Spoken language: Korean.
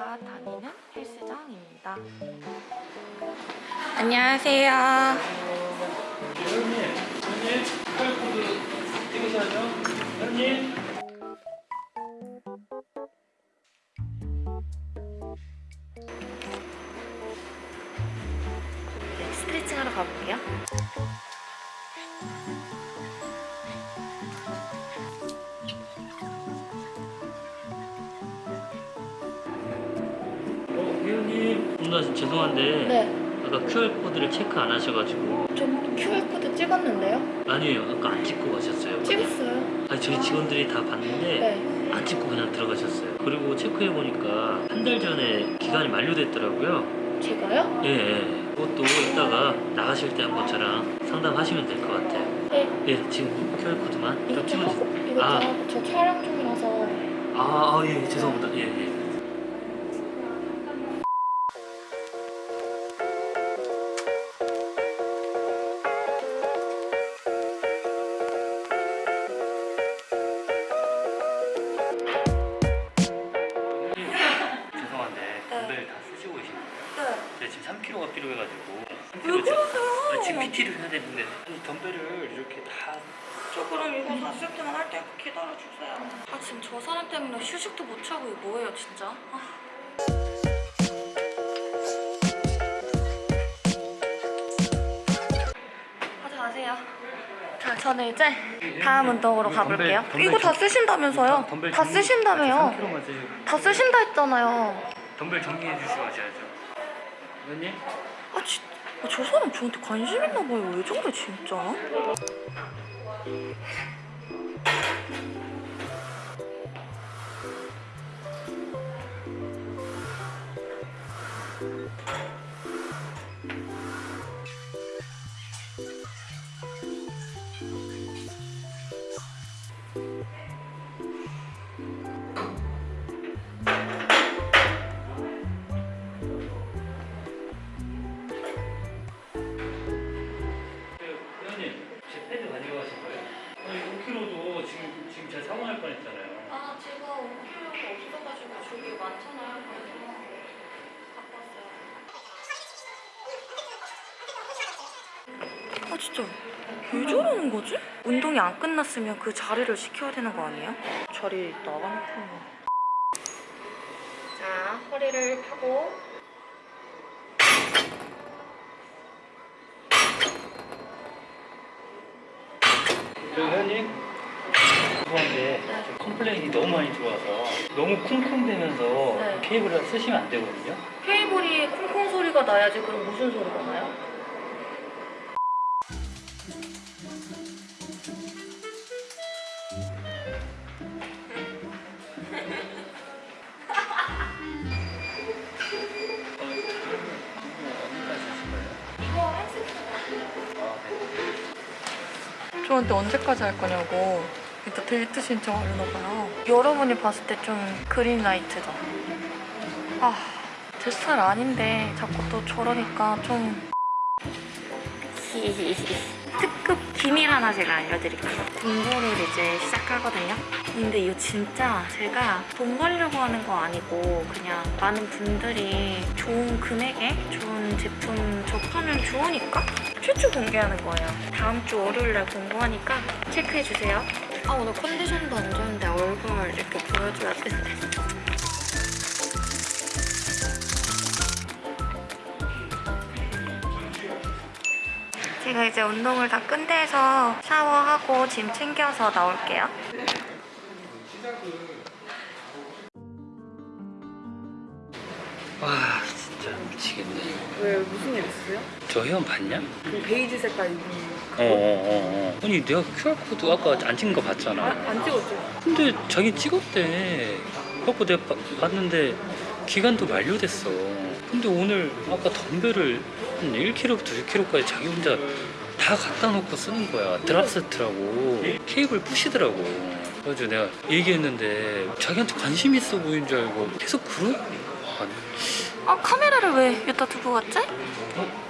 제가 다니는 헬스장입니다. 안녕하세요. 회원님, 회원님, QR코드 찍으셔야죠. 회원님. 스트레칭 하러 가볼게요. 누나 죄송한데 네, 아까 QR코드를 체크 안 하셔가지고 좀 QR코드 찍었는데요? 아니에요. 아까 안 찍고 가셨어요. 찍었어요. 아니 저희 직원들이 다 봤는데 네. 안 찍고 그냥 들어가셨어요. 그리고 체크해 보니까 한 달 전에 기간이 만료됐더라고요. 제가요? 예, 예. 그것도 이따가 나가실 때 한번 저랑 상담하시면 될 것 같아요. 네. 예, 지금 QR코드만 이거 찍어주세요. 이거 아. 저 촬영 중이라서 아, 아, 예, 죄송합니다. 예, 예. 죄 3kg가 필요해가지고 왜 3kg 그러세요? 아, 지금 PT를 해야 되는데 아니 덤벨을 이렇게 다 저 그럼 이거 샀을 때만 할 때 기다려주세요. 아 지금 저 사람 때문에 휴식도 못 하고 이거 뭐예요 진짜? 아. 자, 저는 이제 다음 운동으로 가볼게요. 덤벨, 덤벨 이거 다 좀- 쓰신다면서요? 덤벨 다 정리- 쓰신다며요? 아, 3kg만 쓰시고 다 쓰신다 했잖아요. 덤벨 정리해 주시고 하셔야죠 의원님? 아, 진, 아, 저 사람 저한테 관심 있나 봐요. 왜 저래 진짜? 5kg도 지금, 지금 제가 사고 날 뻔했잖아요 아, 제가 5kg가 없어가지고 저기 많잖아요. 그래서. 아, 진짜 왜 저러는 거지? 운동이 안 끝났으면 그 자리를 지켜야 되는 거 아니에요? 자리 나가놓고. 자, 허리를 펴고. 죄송한데 저 complain이 너무 많이 들어와서 너무 쿵쿵대면서 네. 케이블을 쓰시면 안 되거든요 케이블이 콩콩 소리가 나야지 그럼 무슨 소리가 나요? 저한테 언제까지 할 거냐고 일단 데이트 신청 하려나 봐요. 여러분이 봤을 때 좀 그린라이트죠 아, 제 스타일 아닌데 자꾸 또 저러니까 좀 비밀 하나 제가 알려드릴게요. 공부를 이제 시작하거든요. 근데 이거 진짜 제가 돈 벌려고 하는 거 아니고 그냥 많은 분들이 좋은 금액에 좋은 제품 접하면 좋으니까 최초 공개하는 거예요. 다음 주 월요일날 공부하니까 체크해주세요. 아 오늘 컨디션도 안 좋은데 제가 이제 운동을 다 끝내서 샤워하고 짐 챙겨서 나올게요. 와 진짜 미치겠네 왜 무슨 일 있으세요? 저 회원 봤냐? 그 베이지 색깔 입은 어어어 어, 아니 내가 QR코드 아까 안 찍은 거 봤잖아 아, 안 찍었죠? 근데 자기 찍었대 그래갖고 내가 봐- 봤는데 기간도 만료됐어 근데 오늘 아까 덤벨을 한 1kg부터 6kg까지 자기 혼자 다 갖다 놓고 쓰는 거야 드랍세트라고 케이블 부시더라고 그래가지고 내가 얘기했는데 자기한테 관심 있어 보이는 줄 알고 계속 그러? 아니, 아 카메라를 왜 여기다 두고 갔지? 어?